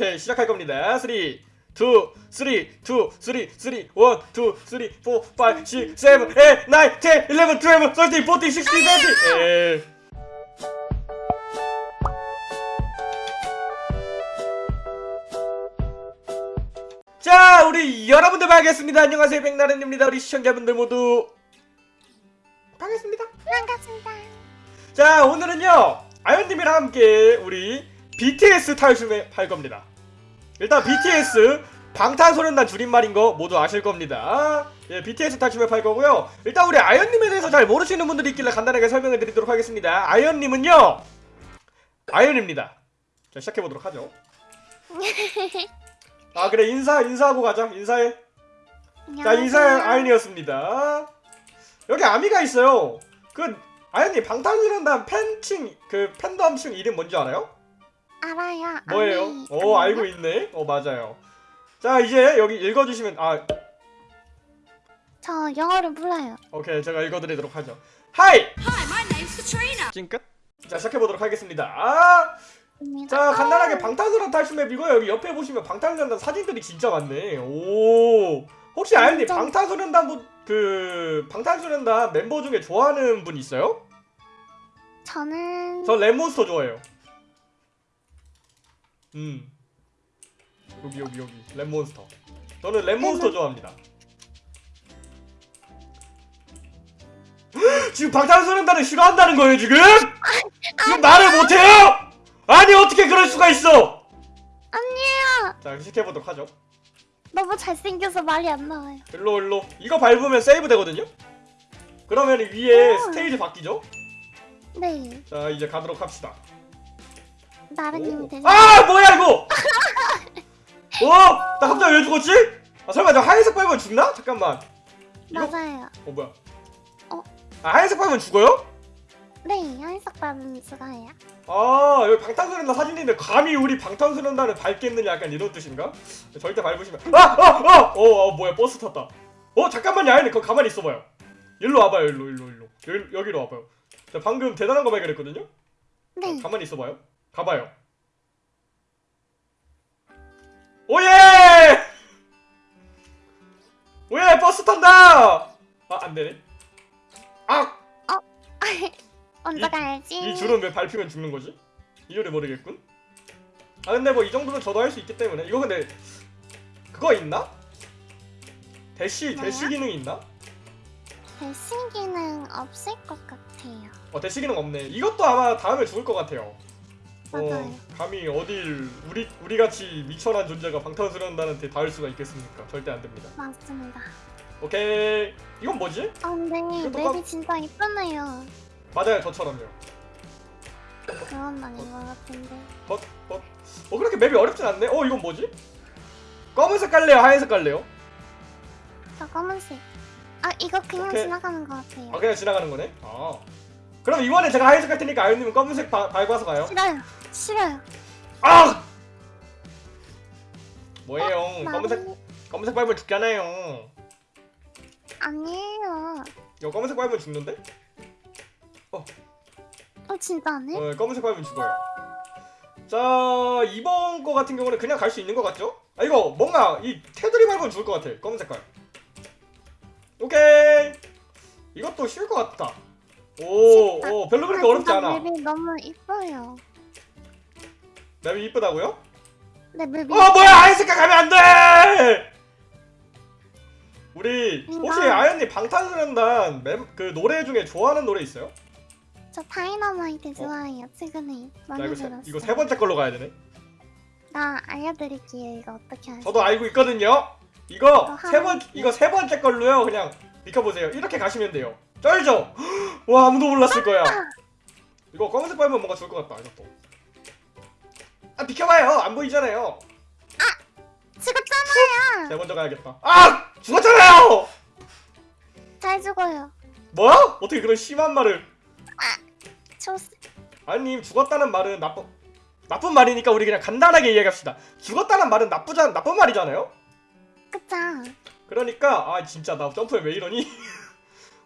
오케이 시작할 겁니다. 3 2 3 2 3 3 1 2 3 4 5 6 7 8 9 10 11 12 13 14 16 17 에. 자 우리 여러분들 반갑습니다. 안녕하세요. 백나른입니다. 우리 시청자분들 모두. 반갑습니다. 반갑습니다. 자 오늘은요 아연님이랑 함께 우리 BTS 탈춤에 할 겁니다 일단 BTS 방탄소년단 줄임말인 거 모두 아실 겁니다. 예 BTS 탈춤에 할 거고요. 일단 우리 아연님에 대해서 잘 모르시는 분들이 있길래 간단하게 설명해 드리도록 하겠습니다. 아연님은요 아연입니다. 자 시작해보도록 하죠. 아 그래 인사 인사하고 가자. 인사해. 자 인사해 아연이었습니다. 여기 아미가 있어요. 그 아연님 방탄소년단 팬층 그 팬덤층 이름 뭔지 알아요? 알아요. 뭐예요? 아니, 어 아니요? 알고 있네. 어 맞아요. 자 이제 여기 읽어주시면 아 저 영어를 몰라요. 오케이 제가 읽어드리도록 하죠. Hi Hi, my name's Katrina. 찡끝. 자 시작해 보도록 하겠습니다. 아, 자 간단하게 방탄소년단 탈출 map이고 여기 옆에 보시면 방탄소년단 사진들이 진짜 많네. 오 혹시 아연님 완전- 방탄소년단 분- 그 방탄소년단 멤버 중에 좋아하는 분 있어요? 저는 저 랩몬스터 좋아해요. 음. 여기 여기 여기 랩몬스터. 저는 랩몬스터 랩몬- 좋아합니다. 지금 방탄소년단을 싫어한다는 거예요 지금? 지금 말을 못해요? 아니 어떻게 그럴 수가 있어? 아니에요. 자 시작해보도록 하죠. 너무 잘생겨서 말이 안 나와요. 일로 일로 이거 밟으면 세이브 되거든요? 그러면 위에 음. 스테이지 바뀌죠? 네, 자 이제 가도록 합시다. 나른님 되는. 아 뭐야 이거 어? 나 갑자기 왜 죽었지? 아 설마 저 하얀색 밟으면 죽나? 잠깐만 이거 맞아요. 어 뭐야 어? 아 하얀색 밟으면 죽어요? 네, 한석 밟으면 죽어요. 아 여기 방탄소년단 사진인데 감히 우리 방탄소년단을 밟겠느냐 약간 이런 뜻인가? 절대 밟으시면 아! 아! 아! 어, 어 뭐야 버스 탔다 어 잠깐만요 아니 그거 가만히 있어봐요 일로 와봐요 일로 일로 일로 여기, 여기로 와봐요 저 방금 대단한 거 발견했거든요? 네, 어, 가만히 있어봐요. 가봐요. Oh yeah! Oh yeah 버스 탄다! 아 안되네. 아! 먼저 이- 가야지. 이 줄은 왜 밟히면 죽는 거지? 이유를 모르겠군. 아 근데 뭐 이 정도면 저도 할 수 있기 때문에 이거 근데 그거 있나? 대시? 대시 기능 있나? 대신 기능 없을 것 같아요. 어 대시 기능 없네. 이것도 아마 다음에 죽을 것 같아요. 맞아요. 어, 감히 어딜 우리 우리 같이 미천한 존재가 방탄소년단한테 닿을 수가 있겠습니까? 절대 안 됩니다. 맞습니다. 오케이. 이건 뭐지? 아, 근데 이것도 맵이 깜- 진짜 이쁘네요. 맞아요, 저처럼요. 그건 아닌 것 같은데. 벗, 벗. 어 그렇게 맵이 어렵진 않네. 어 이건 뭐지? 검은색 깔래요, 하얀색 깔래요? 저 검은색. 아, 이거 그냥 오케이. 지나가는 것 같아요. 아 그냥 지나가는 거네. 아. 그럼 이번에 제가 하얀색 갈 테니까 아유님은 검은색 바, 밟아서 가요. 싫어요. 싫어요. 아! 뭐예요? 어, 검은색 검은색 밟으면 죽잖아요. 아니에요. 이거 검은색 밟으면 죽는데? 어 진짜네? 어, 검은색 밟으면 죽어요. 자 이번 거 같은 경우는 그냥 갈 수 있는 것 같죠? 아 이거 뭔가 이 테두리 밟으면 죽을 것 같아. 검은 색깔. 오케이. 이것도 쉬울 것 같다. 오. 오 별로 그렇게 아, 어렵지 않아. 맵이 너무 이뻐요. 맵이 이쁘다고요? 네 맵이. 어 뭐야 색깔 가면 안 돼! 우리 혹시 아연님 방탄소년단 맵, 그 노래 중에 좋아하는 노래 있어요? 저 다이너마이트 좋아해요. 최근에 나 많이 이거 세, 들었어요. 이거 세 번째 걸로 가야 되네. 나 알려드릴게요. 이거 어떻게 하지? 저도 알고 있거든요. 이거 저세번 이거 세 번째 걸로요. 그냥 비켜보세요. 이렇게 가시면 돼요. 쩔죠? 와 아무도 몰랐을 거야. 이거 검은색 밟으면 뭔가 좋을 것 같다. 이것도. 아 비켜봐요. 안 보이잖아요. 죽었잖아요. 세 번째 가야겠다. 아 죽었잖아요. 잘 죽어요. 뭐야? 어떻게 그런 심한 말을? 저 아님 죽었다는 말은 나쁜 나쁜 말이니까 우리 그냥 간단하게 이야기합시다. 죽었다는 말은 나쁘지 나쁜 말이잖아요. 그쵸? 그러니까 아 진짜 나 점프에 왜 이러니?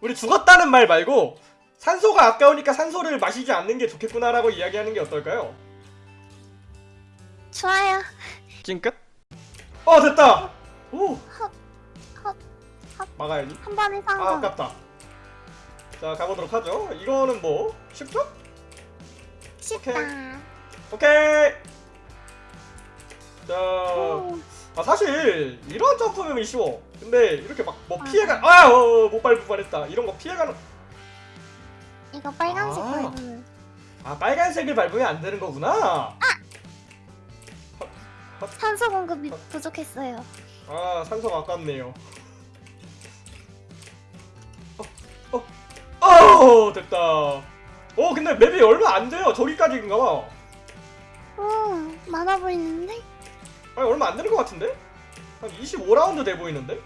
우리 죽었다는 말 말고 산소가 아까우니까 산소를 마시지 않는 게 좋겠구나라고 이야기하는 게 어떨까요? 좋아요. 찡끗 어 됐다 오 헛, 헛, 헛. 막아야지 한 번에 아 성공. 아깝다 자 가보도록 하죠 이거는 뭐 쉽죠? 쉽다. 오케이 자 오, 아 사실 이런 점프면 쉬워 근데 이렇게 막뭐 맞아. 피해가 아못 밟을 뻔했다 이런 거 피해가는 이거 빨간색 아. 밟으면. 아 빨간색을 밟으면 안 되는 거구나 산소 공급이 부족했어요. 아 산소가 아깝네요 어, 어, 어 됐다 어 근데 맵이 얼마 안 돼요 저기까지인가 봐 오, 많아 보이는데? 아니 얼마 안 되는 것 같은데? 한 25라운드 돼 보이는데?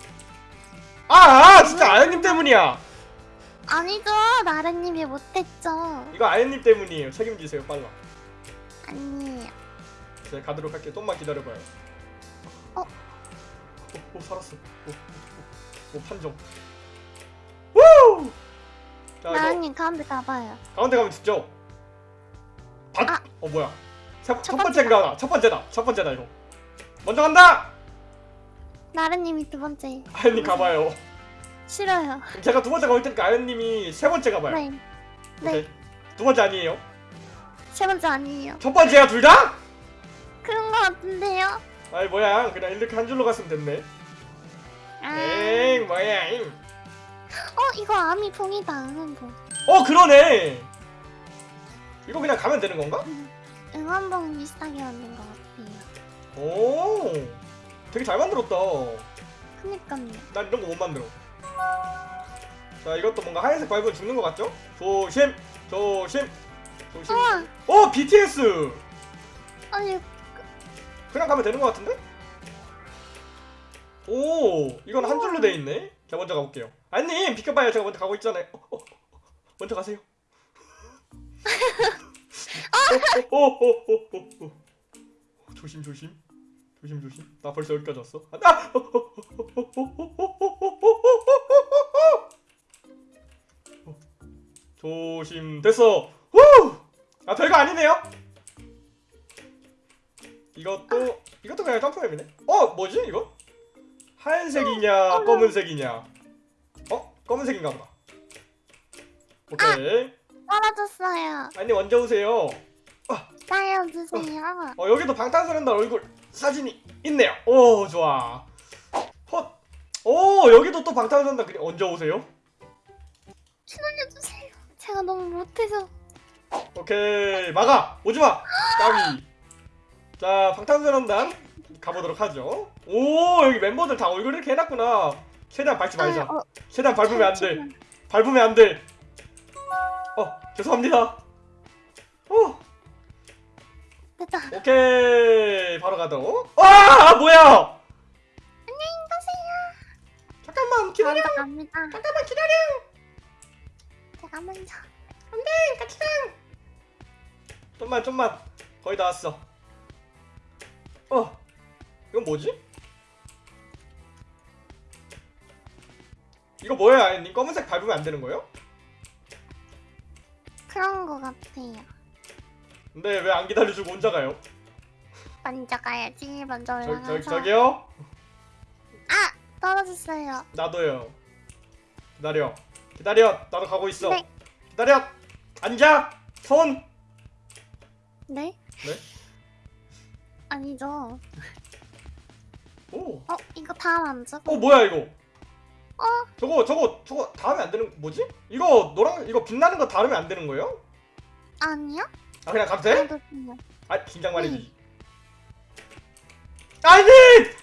아, 아 진짜 아연님 때문이야 아니죠. 나래님이 못했죠. 이거 아연님 때문이에요 책임지세요 빨라 아니에요. 제가 가도록 할게요 좀만 기다려봐요 어? 오, 오 살았어 오, 오, 오, 오 판정 우! 자 나래님 가운데 가봐요. 가운데 가면 죽죠? 밭! 아. 어 뭐야 세, 첫첫 번째인가 첫 번째다 첫 번째다 이거 먼저 간다! 나래님이 두 번째. 아연님 가봐요 싫어요. 제가 두 번째 가볼 테니까 아연님이 세 번째 가봐요 네. 네. 오케이. 두 번째 아니에요? 세 번째 아니에요. 첫 번째야 둘 다? 그런 거 같은데요? 아이 뭐야 그냥 이렇게 한 줄로 갔으면 됐네 아. 에잉 뭐야 잉. 어, 이거 아미 봉이다. 응원봉. 어 그러네 이거 그냥 가면 되는 건가? 응원봉 비슷하게 만든 것 같아요. 오 되게 잘 만들었다. 그니까요. 난 이런 거 못 만들어. 자 이것도 뭔가 하얀색 밟으면 죽는 것 같죠? 조심! 조심! 조심! 우와! 어 BTS 아니, 그냥 가면 되는 것 같은데? 오 이건 한 줄로 돼 있네. 제가 먼저 가볼게요. 아님 비켜봐요. 제가 먼저 가고 있잖아요. 어, 어, 어, 먼저 가세요. 어, 어, 어, 어, 어, 어. 조심 조심 조심 조심. 나 벌써 여기까지 왔어. 아, 어, 나! 조심 됐어. 후! 아 별거 아니네요. 이것도 이것도 그냥 점프맵이네. 어 뭐지 이거? 하얀색이냐 어, 어, 검은색이냐? 어 검은색인가 보다. 오케이. 아, 떨어졌어요. 아니 먼저 오세요. 아! 살려주세요. 어 여기도 방탄소년단 얼굴 사진이 있네요. 오 좋아. 헛 오 여기도 또 방탄소년단 그림 언제 오세요. 출연해주세요. 제가 너무 못해서. 오케이 막아. 오지마. 까비. 자 방탄소년단 가보도록 하죠. 오 여기 멤버들 다 얼굴 이렇게 해놨구나. 최대한 밟지 말자. 아, 어, 최대한 밟으면 안돼. 밟으면 안돼. 어 죄송합니다. 어 됐다. 오케이 바로 가도 아 뭐야 안녕히 가세요. 잠깐만 기다려 갑니다. 잠깐만 기다려 제가 먼저. 안돼 같이 가 좀만 좀만 거의 다 왔어 어 이건 뭐지 이거 뭐야 아니 검은색 밟으면 안 되는 거예요? 그런 거 같아요. 근데 왜 안 기다려주고 혼자 가요? 먼저 가야지. 먼저 저, 올라가서. 저, 저기요 아! 떨어졌어요. 나도요 기다려 기다려 나도 가고 있어 네. 기다려 앉아 손 네? 네? 아니죠. 오. 어, 이거 다음 안 줘? 어 뭐야 이거 어? 저거 저거 저거 닿으면 안 되는 뭐지? 이거 노랑 이거 빛나는 거 닿으면 안 되는 거예요? 아니요? 아 그냥 가도 돼? 아 긴장만 해주지 안돼!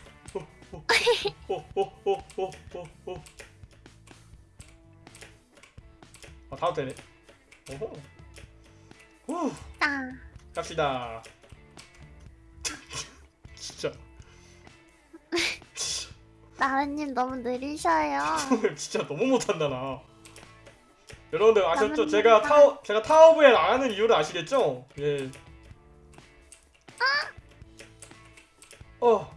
아 다도 되네. 오호. 후. 갑시다. 진짜. 나은님 너무 느리셔요. 진짜 너무 못한다 나. 여러분들 아셨죠? 제가 나- 타워 제가 타워브에 나가는 이유를 아시겠죠? 예. 어,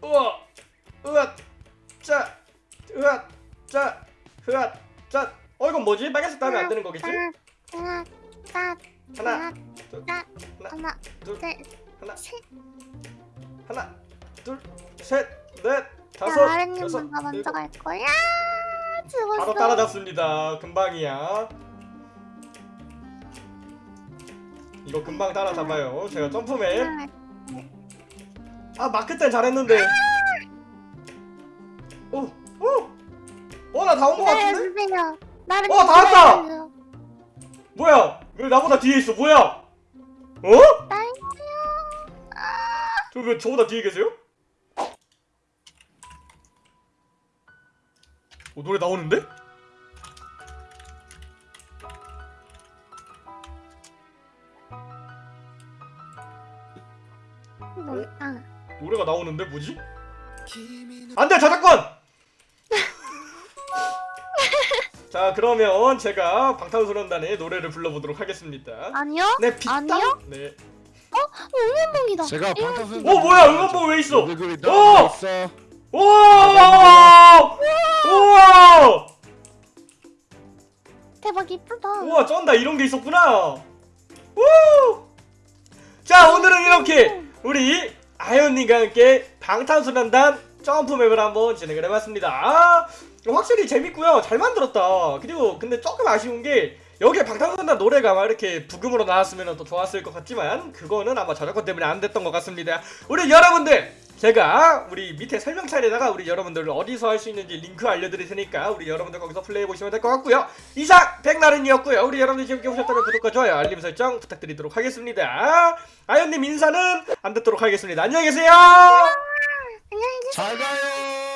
우와, 으앗, 짜, 으앗, 짜, 으앗, 짜. 어 이건 뭐지? 빨간색 따면 안 되는 거겠지? 하나, 딱, 하나, 하나, 둘, 딱, 하나, 둘, 셋, 하나, 셋. 하나, 둘 셋 넷 다섯 야 아랫님 여섯 먼저. 갈 거야. 죽었어. 바로 따라잡습니다. 금방이야. 이거 금방 따라잡아요. 제가 점프맨. 아 마크 때 잘했는데. 오, 오, 어나 다 온거 네, 같은데? 나를 어, 다 왔다! 뭐야? 왜 나보다 뒤에 있어? 뭐야? 어? 딸기요. 저왜 저보다 뒤에 계세요? 어, 노래 나오는데? 뭐야? 노래가 나오는데 뭐지? 안돼 저작권! 자 그러면 제가 방탄소년단의 노래를 불러보도록 하겠습니다. 아니요? 네. 아니요? 네. 응원봉이다. 제가 방탄소년단 어 뭐야 응원봉 왜 있어? 어! 있어. 쩐다 이런 게 있었구나. 우! 자 오늘은 이렇게 우리 아이언님과 함께 방탄소년단 점프맵을 한번 진행을 해봤습니다. 아, 확실히 재밌고요. 잘 만들었다. 그리고 근데 조금 아쉬운 게 여기에 방탄소년단 노래가 막 이렇게 부금으로 나왔으면 더 좋았을 것 같지만 그거는 아마 저작권 때문에 안 됐던 것 같습니다. 우리 여러분들 제가 우리 밑에 설명창에다가 우리 여러분들 어디서 할 수 있는지 링크 알려드릴 테니까 우리 여러분들 거기서 플레이해 보시면 될 것 같고요. 이상 백나른이었고요. 우리 여러분들 재밌게 보셨다면 구독과 좋아요, 알림 설정 부탁드리도록 하겠습니다. 아연님 인사는 안 듣도록 하겠습니다. 안녕히 계세요. 안녕히 계세요. 잘 가요.